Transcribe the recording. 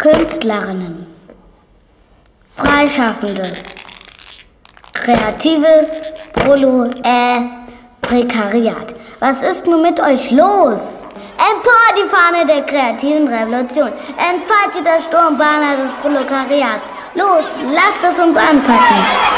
Künstlerinnen, Freischaffende, Kreatives, Prolo, äh, Prekariat. Was ist nun mit euch los? Empor die Fahne der kreativen Revolution. Entfaltet das Sturmbanner des Proletariats. Los, lasst es uns anpacken.